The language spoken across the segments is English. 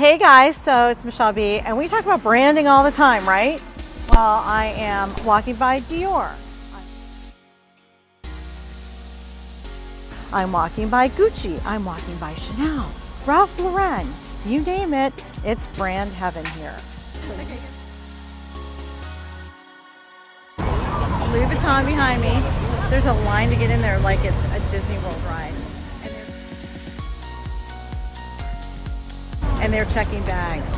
Hey guys, so it's Michelle B, and we talk about branding all the time, right? Well, I am walking by Dior. I'm walking by Gucci. I'm walking by Chanel, Ralph Lauren. You name it, it's brand heaven here. Louis Vuitton behind me. There's a line to get in there like it's a Disney World ride. And they're checking bags.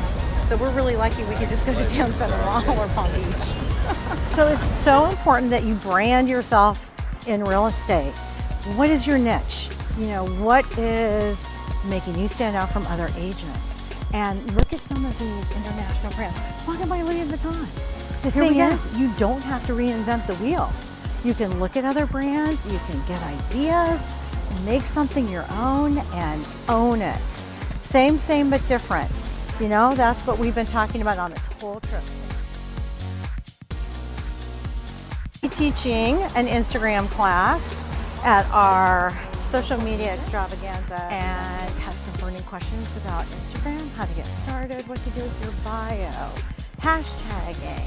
So we're really lucky we could just go to Town Center Mall or Palm Beach. so it's so important that you brand yourself in real estate. What is your niche? You know, what is making you stand out from other agents? And look at some of these international brands. Why Walking by Louis Vuitton. The Here thing is, you don't have to reinvent the wheel. You can look at other brands, you can get ideas, make something your own and own it. Same, same, but different. You know, that's what we've been talking about on this whole trip. Teaching an Instagram class at our social media extravaganza and have some burning questions about Instagram, how to get started, what to do with your bio, hashtagging,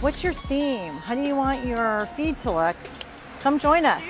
what's your theme, how do you want your feed to look, come join us.